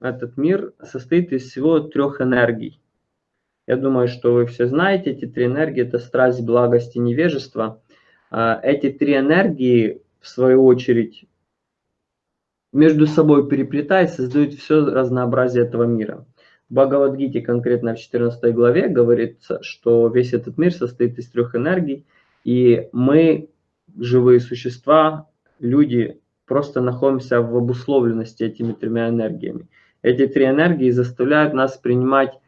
этот мир состоит из всего трех энергий. Я думаю, что вы все знаете, эти три энергии – это страсть, благость и невежество. А, эти три энергии, в свою очередь, между собой переплетаясь, создают все разнообразие этого мира. В Бхагавадгите, конкретно в 14 главе, говорится, что весь этот мир состоит из трех энергий, и мы, живые существа, люди, просто находимся в обусловленности этими тремя энергиями. Эти три энергии заставляют нас принимать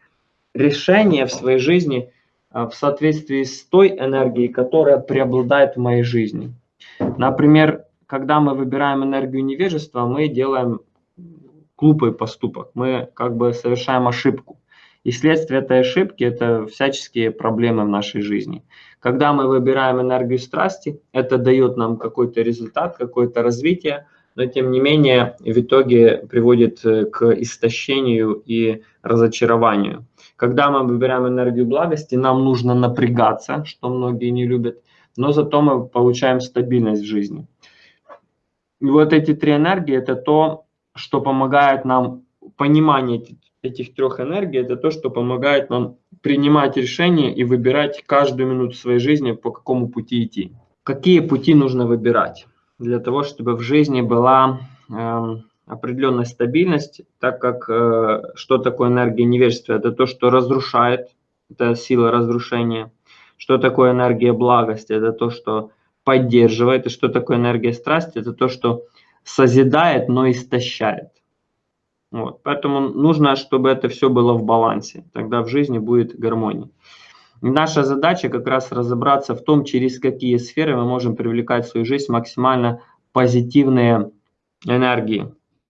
решения в своей жизни а, в соответствии с той энергией, которая преобладает в моей жизни. Например, когда мы выбираем энергию невежества, мы делаем глупый поступок, мы как бы совершаем ошибку. И следствие этой ошибки – это всяческие проблемы в нашей жизни. Когда мы выбираем энергию страсти, это дает нам какой-то результат, какое-то развитие, но тем не менее в итоге приводит э, к истощению и разочарованию. Когда мы выбираем энергию благости, нам нужно напрягаться, что многие не любят, но зато мы получаем стабильность в жизни. И вот эти три энергии – это то, что помогает нам, понимание этих трех энергий, это то, что помогает нам принимать решения и выбирать каждую минуту своей жизни, по какому пути идти. Какие пути нужно выбирать для того, чтобы в жизни была э, определенная стабильность, так как э, что такое энергия невежества? Это то, что разрушает, это сила разрушения. Что такое энергия благости? Это то, что поддерживает. И что такое энергия страсти? Это то, что созидает, но истощает. Вот. Поэтому нужно, чтобы это все было в балансе. Тогда в жизни будет гармония. Наша задача как раз разобраться в том, через какие сферы мы можем привлекать в свою жизнь максимально позитивные энергии.